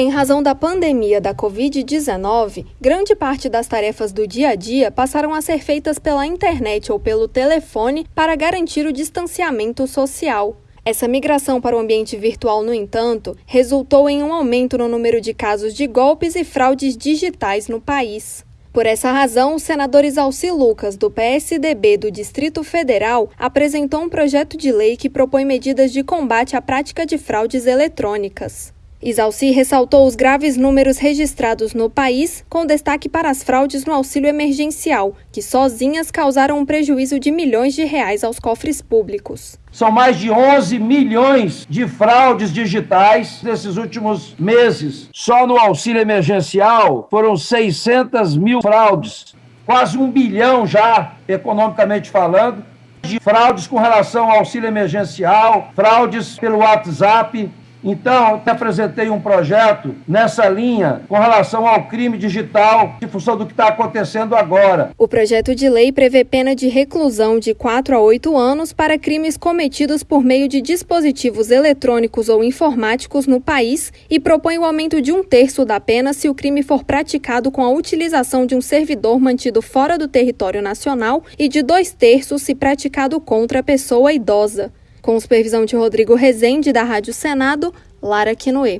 Em razão da pandemia da Covid-19, grande parte das tarefas do dia a dia passaram a ser feitas pela internet ou pelo telefone para garantir o distanciamento social. Essa migração para o ambiente virtual, no entanto, resultou em um aumento no número de casos de golpes e fraudes digitais no país. Por essa razão, o senador Isalci Lucas, do PSDB do Distrito Federal, apresentou um projeto de lei que propõe medidas de combate à prática de fraudes eletrônicas. Isalci ressaltou os graves números registrados no país, com destaque para as fraudes no auxílio emergencial, que sozinhas causaram um prejuízo de milhões de reais aos cofres públicos. São mais de 11 milhões de fraudes digitais nesses últimos meses. Só no auxílio emergencial foram 600 mil fraudes, quase um bilhão já, economicamente falando, de fraudes com relação ao auxílio emergencial, fraudes pelo WhatsApp, então, eu apresentei um projeto nessa linha com relação ao crime digital, em função do que está acontecendo agora. O projeto de lei prevê pena de reclusão de 4 a 8 anos para crimes cometidos por meio de dispositivos eletrônicos ou informáticos no país e propõe o aumento de um terço da pena se o crime for praticado com a utilização de um servidor mantido fora do território nacional e de dois terços se praticado contra a pessoa idosa. Com supervisão de Rodrigo Rezende, da Rádio Senado, Lara Quinoe.